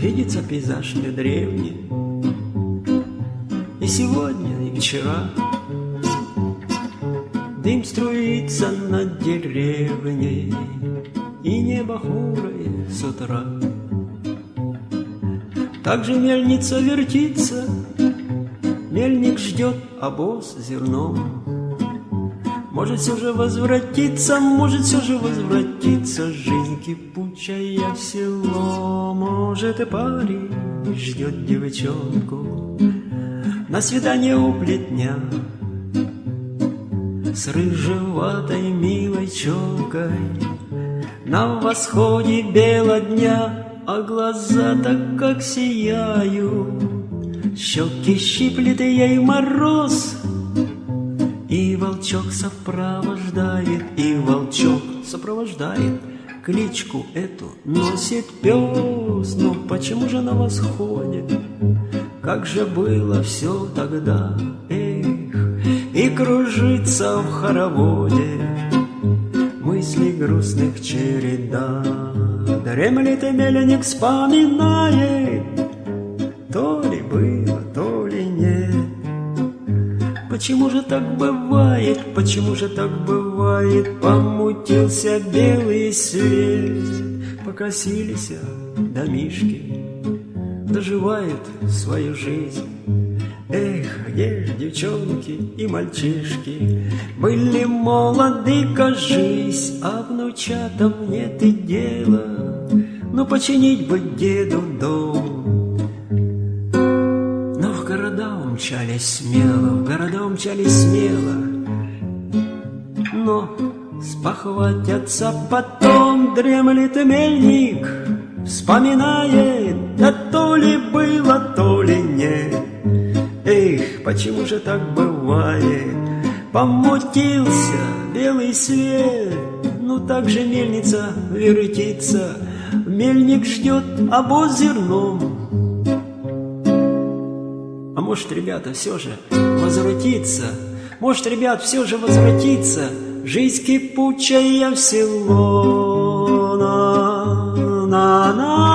видится пейзаж мне древний, И сегодня, и вчера. Дым струится над деревней, И небо хмурое с утра. Так же мельница вертится, Мельник ждет обоз зерном. Может все же возвратиться, может все же возвратиться Жизнь кипучая в село Может и парень ждет девчонку На свидание у плетня С рыжеватой милой челкой На восходе бела дня А глаза так как сияют. Щеки щиплет ей мороз и волчок сопровождает, и волчок сопровождает Кличку эту носит пес Но почему же на восходе? Как же было все тогда, эх И кружится в хороводе Мысли грустных череда Дремлет и мельник вспоминает То ли было, то ли нет. Почему же так бывает, почему же так бывает? Помутился белый свет. Покосились домишки Доживают свою жизнь Эх, где ж девчонки и мальчишки Были молоды, кажись А внучатам нет и дела Ну починить бы деду дом но в города умчались смело, в города умчались смело. Но спохватятся потом, дремлет мельник, Вспоминает, да то ли было, то ли нет почему же так бывает? Помутился белый свет, ну так же мельница вертится, Мельник ждет обоз зерном. А может, ребята, все же возвратиться, Может, ребят, все же возвратиться, Жизнь кипучая в село. На, на, на.